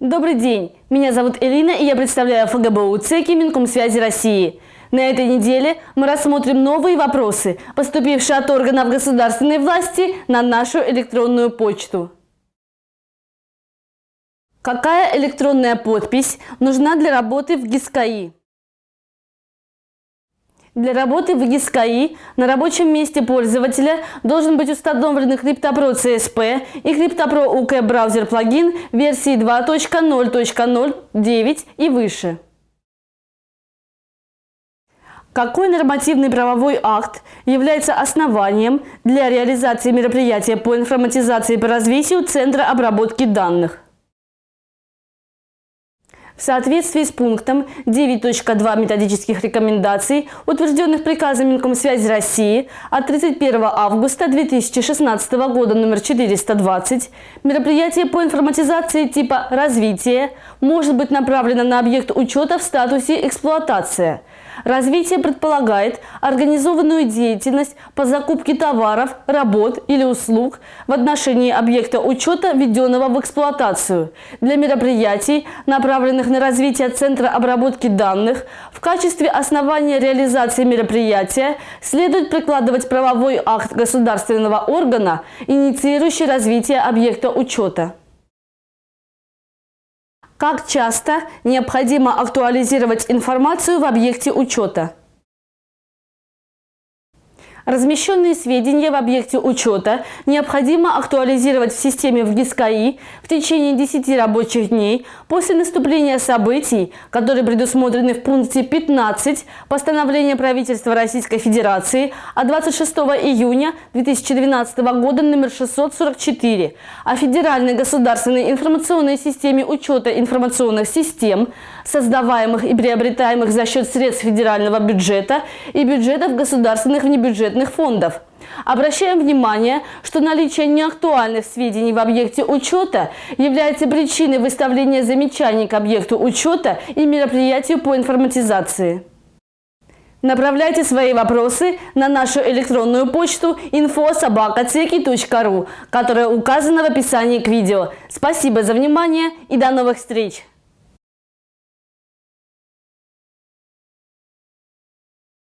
Добрый день! Меня зовут Элина и я представляю ФГБУ ЦЕКИ Минкомсвязи России. На этой неделе мы рассмотрим новые вопросы, поступившие от органов государственной власти на нашу электронную почту. Какая электронная подпись нужна для работы в ГИСКАИ? Для работы в ГИСКАИ на рабочем месте пользователя должен быть установлен CryptoPro CSP и CryptoPro UK браузер плагин версии 2.0.09 и выше. Какой нормативный правовой акт является основанием для реализации мероприятия по информатизации и по развитию Центра обработки данных? В соответствии с пунктом 9.2 методических рекомендаций, утвержденных приказом Минкомсвязи России от 31 августа 2016 года номер 420, мероприятие по информатизации типа «развитие» может быть направлено на объект учета в статусе «эксплуатация», Развитие предполагает организованную деятельность по закупке товаров, работ или услуг в отношении объекта учета, введенного в эксплуатацию, для мероприятий, направленных на развитие Центра обработки данных, в качестве основания реализации мероприятия следует прикладывать правовой акт государственного органа, инициирующий развитие объекта учета. Как часто необходимо актуализировать информацию в объекте учета? Размещенные сведения в объекте учета необходимо актуализировать в системе в ГИСКАИ в течение 10 рабочих дней после наступления событий, которые предусмотрены в пункте 15 постановления правительства Российской Федерации от 26 июня 2012 года номер 644 о Федеральной государственной информационной системе учета информационных систем, создаваемых и приобретаемых за счет средств федерального бюджета и бюджетов государственных внебюджетных бюджетных фондов. Обращаем внимание, что наличие неактуальных сведений в объекте учета является причиной выставления замечаний к объекту учета и мероприятию по информатизации. Направляйте свои вопросы на нашу электронную почту info.sobakaceki.ru, которая указана в описании к видео. Спасибо за внимание и до новых встреч!